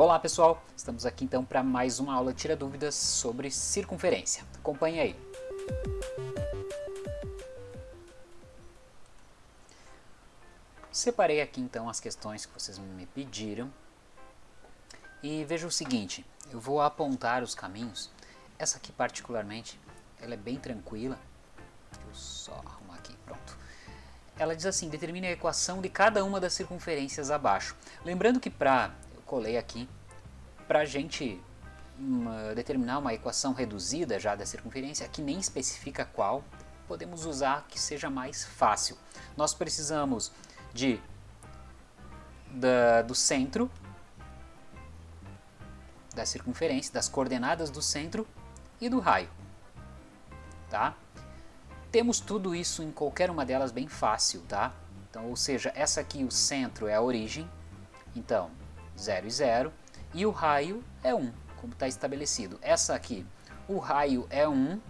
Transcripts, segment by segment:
Olá pessoal, estamos aqui então para mais uma aula Tira Dúvidas sobre circunferência. Acompanhe aí. Separei aqui então as questões que vocês me pediram e veja o seguinte, eu vou apontar os caminhos, essa aqui particularmente, ela é bem tranquila, deixa eu só arrumar aqui, pronto. Ela diz assim, determine a equação de cada uma das circunferências abaixo. Lembrando que para colei aqui, para a gente uma, determinar uma equação reduzida já da circunferência, que nem especifica qual, podemos usar que seja mais fácil. Nós precisamos de da, do centro da circunferência, das coordenadas do centro e do raio. Tá? Temos tudo isso em qualquer uma delas bem fácil, tá? Então, ou seja, essa aqui, o centro é a origem, então 0 e 0, e o raio é 1, como está estabelecido. Essa aqui, o raio é 1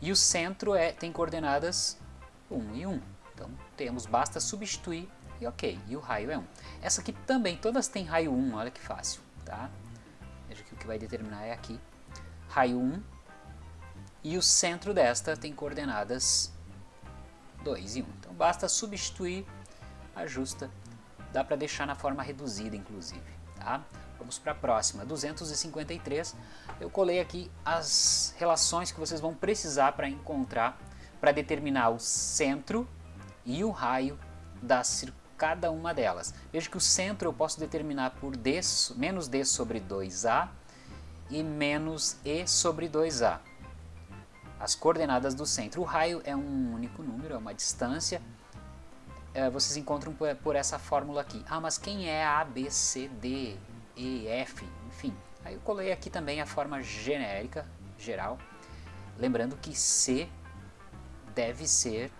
e o centro é, tem coordenadas 1 e 1. Então temos, basta substituir e ok, e o raio é 1. Essa aqui também, todas têm raio 1, olha que fácil, tá? Veja que o que vai determinar é aqui, raio 1, e o centro desta tem coordenadas 2 e 1. Então basta substituir, ajusta dá para deixar na forma reduzida, inclusive. Tá? Vamos para a próxima, 253. Eu colei aqui as relações que vocês vão precisar para encontrar, para determinar o centro e o raio da cada uma delas. Veja que o centro eu posso determinar por d, menos d sobre 2a e menos e sobre 2a. As coordenadas do centro. O raio é um único número, é uma distância, é, vocês encontram por, por, essa fórmula aqui. Ah, mas quem é A, B, C, D, E, F, enfim. Aí eu colei aqui também a forma genérica, geral, lembrando que C deve ser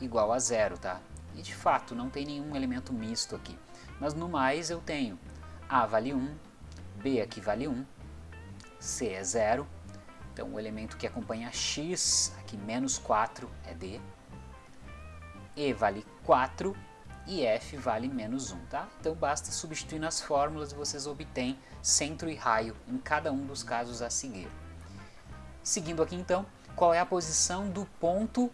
igual a zero, tá? E de fato não tem nenhum elemento misto aqui. Mas no mais eu tenho A vale 1, B aqui vale 1, C é zero, então o elemento que acompanha X, aqui menos 4 é D, e vale 4 e F vale menos 1, tá? Então basta substituir nas fórmulas e vocês obtêm centro e raio em cada um dos casos a seguir. Seguindo aqui então, qual é a posição do ponto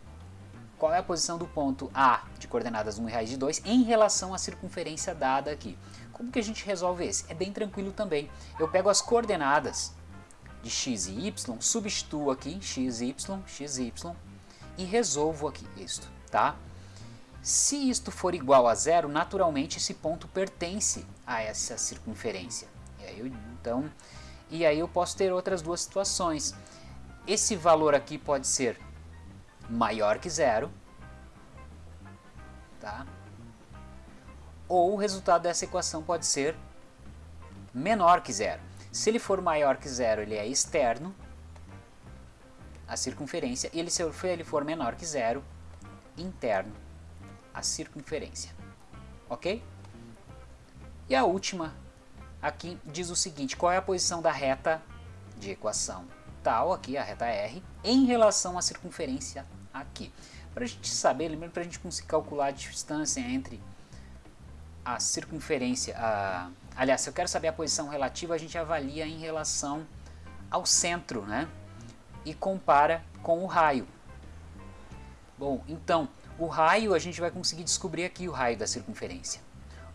qual é a posição do ponto A de coordenadas 1 e raiz de 2 em relação à circunferência dada aqui. Como que a gente resolve esse? É bem tranquilo também. Eu pego as coordenadas de x e y, substituo aqui x, y, x, y e resolvo aqui isto, tá? Se isto for igual a zero, naturalmente esse ponto pertence a essa circunferência. E aí eu, então, e aí eu posso ter outras duas situações. Esse valor aqui pode ser maior que zero, tá? ou o resultado dessa equação pode ser menor que zero. Se ele for maior que zero, ele é externo, a circunferência, e ele, se ele for menor que zero, interno a circunferência. Ok? E a última aqui diz o seguinte, qual é a posição da reta de equação tal, aqui a reta R, em relação à circunferência aqui. Para a gente saber, lembrando para a gente conseguir calcular a distância entre a circunferência, a, aliás, se eu quero saber a posição relativa, a gente avalia em relação ao centro, né? E compara com o raio. Bom, então, o raio, a gente vai conseguir descobrir aqui o raio da circunferência.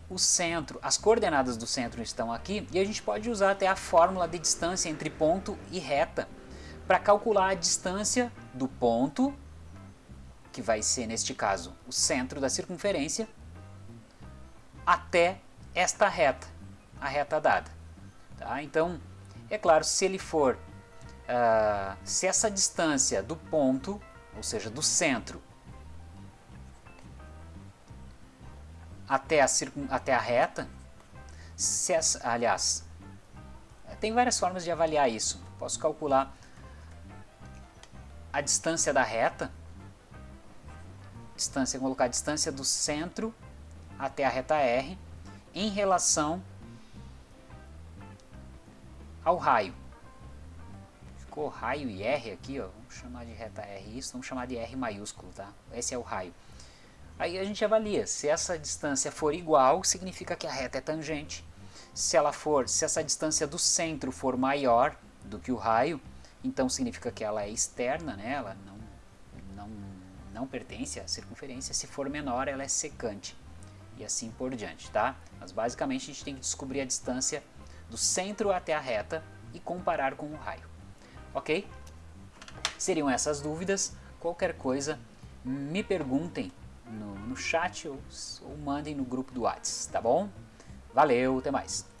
O centro, as coordenadas do centro estão aqui e a gente pode usar até a fórmula de distância entre ponto e reta para calcular a distância do ponto, que vai ser neste caso o centro da circunferência, até esta reta, a reta dada. Tá? Então, é claro, se ele for, uh, se essa distância do ponto, ou seja, do centro, até a, até a reta, essa, aliás, tem várias formas de avaliar isso. Posso calcular a distância da reta, distância, colocar a distância do centro até a reta R em relação ao raio. Ficou raio e R aqui, ó. vamos chamar de reta R isso, vamos chamar de R maiúsculo, tá? Esse é o raio. Aí a gente avalia, se essa distância for igual, significa que a reta é tangente. Se ela for, se essa distância do centro for maior do que o raio, então significa que ela é externa, né? ela não, não, não pertence à circunferência. Se for menor, ela é secante e assim por diante, tá? Mas basicamente a gente tem que descobrir a distância do centro até a reta e comparar com o raio, ok? Seriam essas dúvidas, qualquer coisa me perguntem no, no chat ou, ou mandem no grupo do WhatsApp, tá bom? Valeu, até mais!